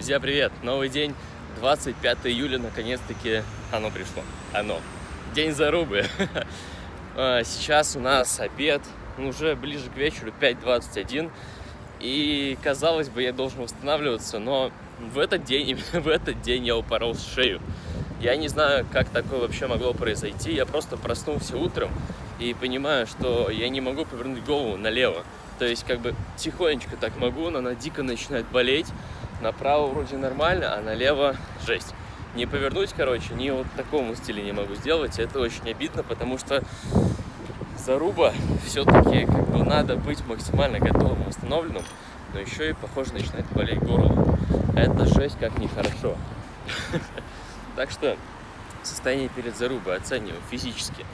Друзья, привет! Новый день, 25 июля, наконец-таки оно пришло. Оно. День зарубы. А, сейчас у нас обед, ну, уже ближе к вечеру, 5.21. И, казалось бы, я должен восстанавливаться, но в этот день, именно в этот день я упорол шею. Я не знаю, как такое вообще могло произойти. Я просто проснулся утром и понимаю, что я не могу повернуть голову налево. То есть, как бы, тихонечко так могу, но она дико начинает болеть. Направо вроде нормально, а налево жесть. Не повернуть, короче, ни вот такому стиле не могу сделать. Это очень обидно, потому что заруба все-таки как бы надо быть максимально готовым, восстановленным. Но еще и, похоже, начинает болеть горло. Это жесть как нехорошо. Так что состояние перед зарубой оцениваю физически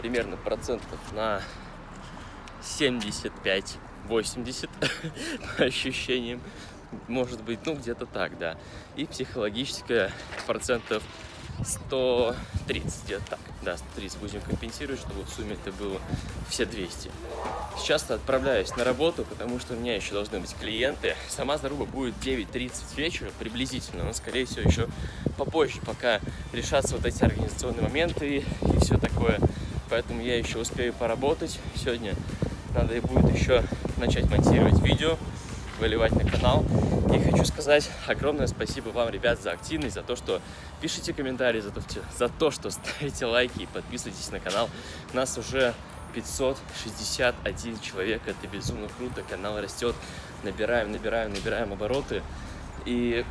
примерно процентов на 75 80 по ощущениям. Может быть, ну где-то так, да. И психологическое процентов 130, где-то так. Да, 130 будем компенсировать, чтобы в сумме это было все 200. Сейчас отправляюсь на работу, потому что у меня еще должны быть клиенты. Сама заруба будет 9.30 вечера приблизительно, но, скорее всего, еще попозже, пока решатся вот эти организационные моменты и все такое. Поэтому я еще успею поработать сегодня. Надо и будет еще начать монтировать видео, выливать на канал. И хочу сказать огромное спасибо вам, ребят, за активность, за то, что пишите комментарии, за то, за то что ставите лайки и подписывайтесь на канал. Нас уже 561 человек, это безумно круто, канал растет, набираем, набираем, набираем обороты. И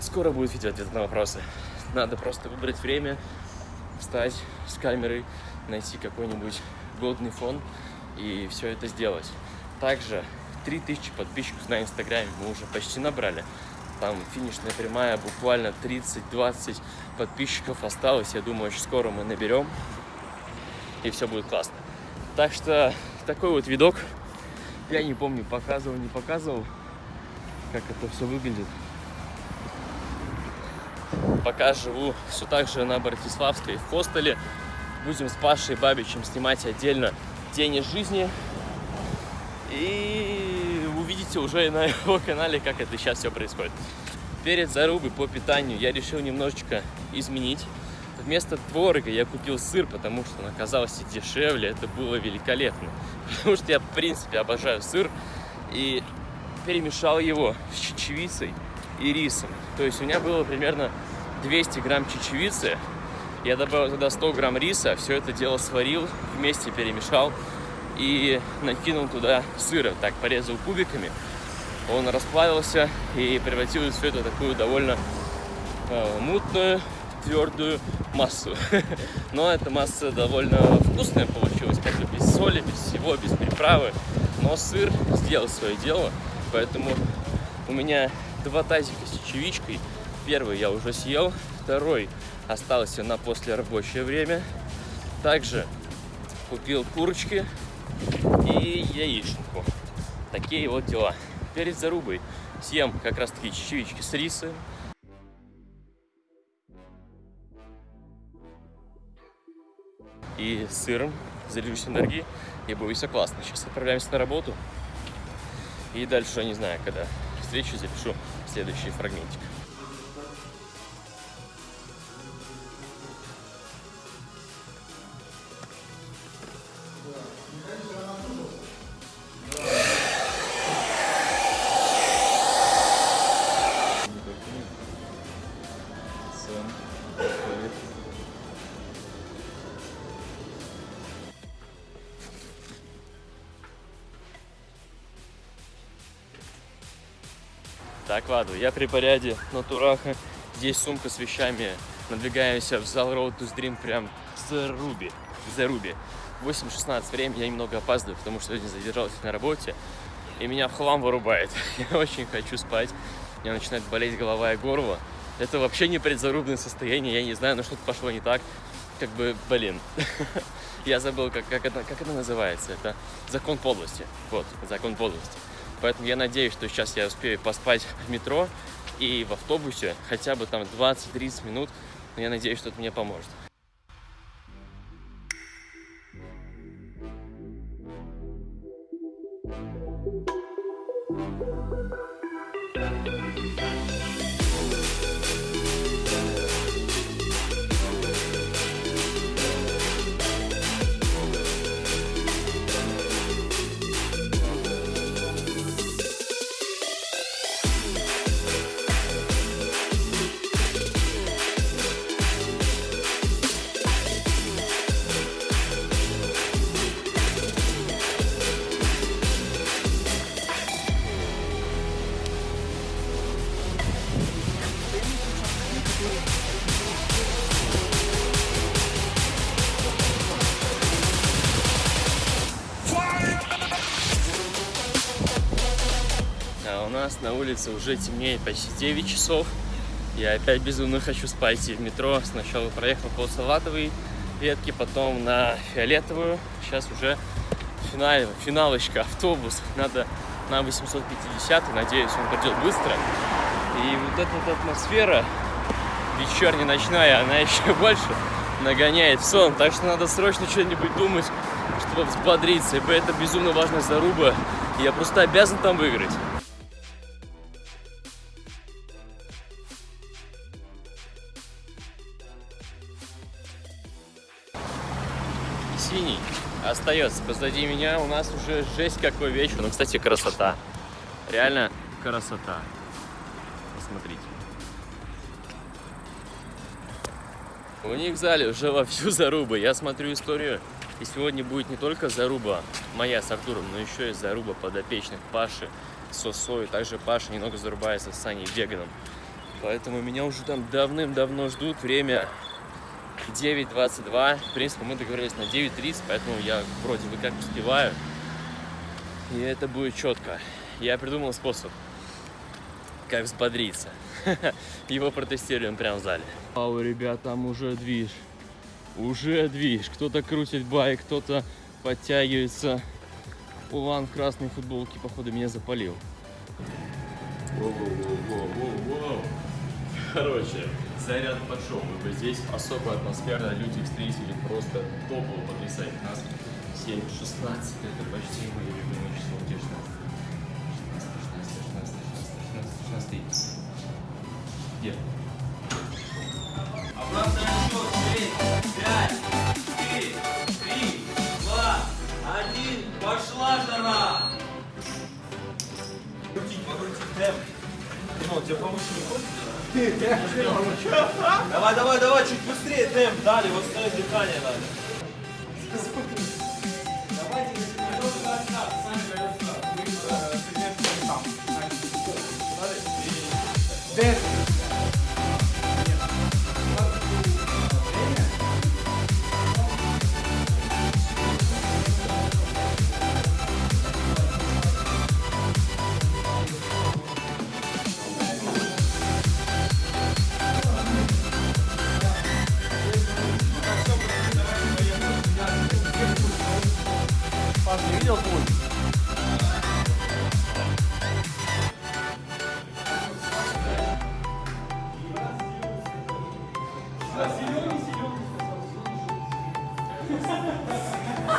скоро будет видео ответ на вопросы. Надо просто выбрать время, встать с камерой, найти какой-нибудь годный фон и все это сделать. Также 3000 подписчиков на инстаграме мы уже почти набрали. Там финишная прямая, буквально 30-20 подписчиков осталось. Я думаю, очень скоро мы наберем. И все будет классно. Так что такой вот видок. Я не помню, показывал, не показывал, как это все выглядит. Пока живу все так же на Братиславской в хостеле. Будем с Пашей Бабичем снимать отдельно день из жизни. И увидите уже на его канале, как это сейчас все происходит. Перед зарубой по питанию я решил немножечко изменить. Вместо творога я купил сыр, потому что он оказался дешевле. Это было великолепно. Потому что я, в принципе, обожаю сыр. И перемешал его с чечевицей и рисом. То есть у меня было примерно 200 грамм чечевицы. Я добавил туда 100 грамм риса, все это дело сварил, вместе перемешал и накинул туда сыра, так порезал кубиками. Он расплавился и превратил все это в такую довольно э, мутную, твердую массу. Но эта масса довольно вкусная получилась, как бы без соли, без всего, без приправы. Но сыр сделал свое дело, поэтому у меня два тазика с чечевичкой. Первый я уже съел, второй остался на послерабочее время. Также купил курочки и яичнику. Такие вот дела. Перед зарубой съем как раз таки чечевички с рисом. И сыром заряжусь энергией, и будет все классно. Сейчас отправляемся на работу. И дальше, не знаю, когда встречу, запишу следующий фрагментик. Так, ладно, я при поряде на Тураха. Здесь сумка с вещами. Надвигаемся в зал Road to Dream прям за Руби. За Руби. 8.16 время, я немного опаздываю, потому что сегодня задержался на работе. И меня в хлам вырубает. Я очень хочу спать. У меня начинает болеть голова и горло. Это вообще не предзарубное состояние, я не знаю, но что-то пошло не так. Как бы, блин. Я забыл, как, как, это, как это называется. Это закон подлости. Вот, закон подлости. Поэтому я надеюсь, что сейчас я успею поспать в метро и в автобусе хотя бы там 20-30 минут. Но я надеюсь, что это мне поможет. нас на улице уже темнеет почти 9 часов. Я опять безумно хочу спать и в метро. Сначала проехал по салатовой ветке, потом на фиолетовую. Сейчас уже финал, финалочка, автобус. Надо на 850, надеюсь, он придет быстро. И вот эта вот атмосфера вечерняя, ночная, она еще больше нагоняет сон. Так что надо срочно что-нибудь думать, чтобы взбодриться. Ибо это безумно важная заруба. Я просто обязан там выиграть. Остается позади меня. У нас уже жесть какой вечер. Ну, кстати, красота. Реально красота. Посмотрите. У них в зале уже вовсю заруба. Я смотрю историю, и сегодня будет не только заруба моя с Артуром, но еще и заруба подопечных Паши с Осой. Также Паша немного зарубается с Саней Веганом. Поэтому меня уже там давным-давно ждут. Время 9.22. В принципе, мы договорились на 9.30, поэтому я вроде бы как успеваю. И это будет четко. Я придумал способ, как взбодриться. Его протестируем прямо в зале. Вау, ребят, там уже движ. Уже движ. Кто-то крутит байк, кто-то подтягивается. Улан в красной футболке, походу, меня запалил. Воу-воу-воу-воу-воу. Короче, заряд пошел. Бы здесь особо атмосферно люди встретили. Просто топово потрясает нас. 7, 16, это почти мои любимые число. Где 16? 16, 16, 16, 16, 16, 16. Где? Давай, давай, давай, чуть быстрее темп дали, вот ставить дыхание надо. Давайте, сами берем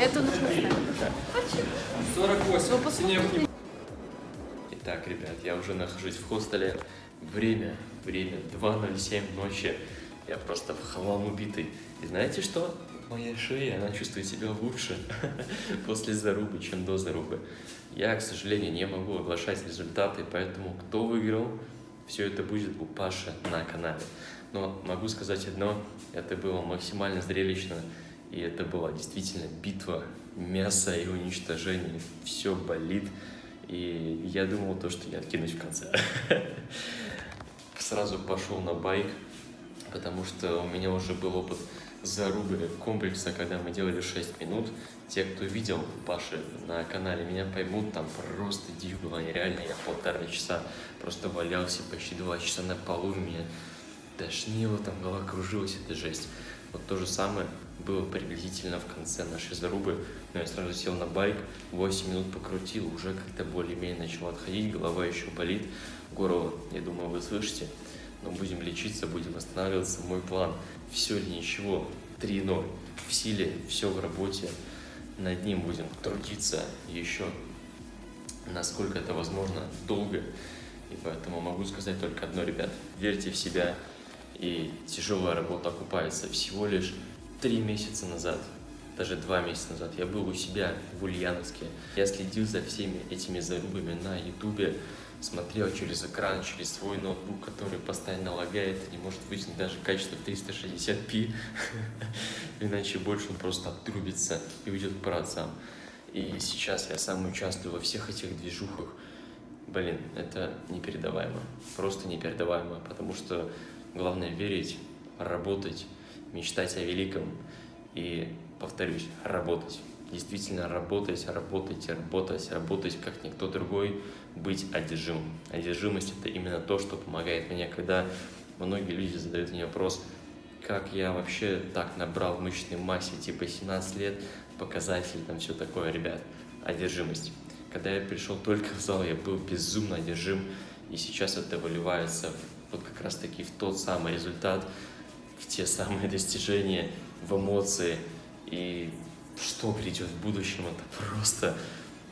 Это нужно знать. 48. Вы посмотрите. Итак, ребят, я уже нахожусь в хостеле. Время, время 2.07 ночи. Я просто в хлам убитый. И знаете что? Моя шея, она чувствует себя лучше после зарубы, чем до зарубы. Я, к сожалению, не могу оглашать результаты, поэтому кто выиграл, все это будет у Паши на канале. Но могу сказать одно, это было максимально зрелищно, и это была действительно битва мяса и уничтожения. Все болит, и я думал то, что я откинусь в конце. Сразу пошел на байк, потому что у меня уже был опыт зарубы комплекса, когда мы делали 6 минут. Те, кто видел Паши на канале, меня поймут, там просто дичь была нереально. Я полтора часа просто валялся, почти два часа на полу, меня тошнило, там голова кружилась, это жесть. Вот то же самое было приблизительно в конце нашей зарубы. Но я сразу сел на байк, 8 минут покрутил, уже как-то более-менее начал отходить, голова еще болит, горло, я думаю, вы слышите. Но будем лечиться, будем восстанавливаться. Мой план все или ничего, 3-0. в силе, все в работе. Над ним будем трудиться еще, насколько это возможно, долго. И поэтому могу сказать только одно, ребят. Верьте в себя, и тяжелая работа окупается. Всего лишь три месяца назад, даже два месяца назад, я был у себя в Ульяновске. Я следил за всеми этими зарубами на ютубе, смотрел через экран, через свой ноутбук, который постоянно лагает, не может вытянуть даже качество в 360p, иначе больше он просто отрубится и уйдет к праотцам. И сейчас я сам участвую во всех этих движухах. Блин, это непередаваемо, просто непередаваемо, потому что главное верить, работать, мечтать о великом. И, повторюсь, работать. Действительно работать, работать, работать, работать, как никто другой, быть одержимым. Одержимость – это именно то, что помогает мне, когда многие люди задают мне вопрос, как я вообще так набрал в мышечной массе, типа 17 лет, показатели, там все такое, ребят, одержимость. Когда я пришел только в зал, я был безумно одержим, и сейчас это выливается вот как раз таки в тот самый результат, в те самые достижения, в эмоции, и что грядет в будущем, это просто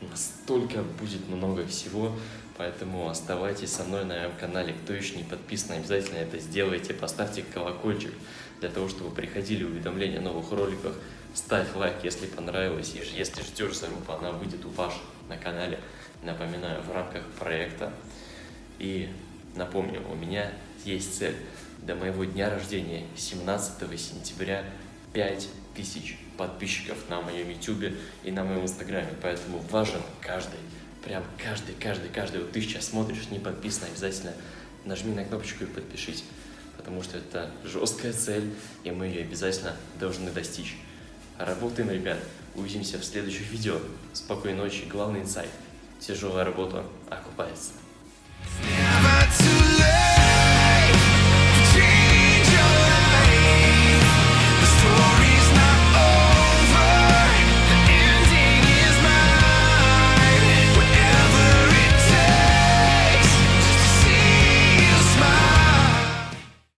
настолько будет много всего, поэтому оставайтесь со мной на моем канале. Кто еще не подписан, обязательно это сделайте, поставьте колокольчик для того, чтобы приходили уведомления о новых роликах. Ставь лайк, если понравилось, и если ждешь зарубу, она выйдет у Паши на канале. Напоминаю, в рамках проекта. И напомню, у меня есть цель до моего дня рождения, 17 сентября, 5000 подписчиков на моем YouTube и на моем Инстаграме, поэтому важен каждый, прям каждый, каждый, каждый. Вот ты сейчас смотришь, не подписан, обязательно нажми на кнопочку и подпишись, потому что это жесткая цель, и мы ее обязательно должны достичь. Работаем, ребят. Увидимся в следующих видео. Спокойной ночи. Главный инсайт. Тяжелая работа окупается.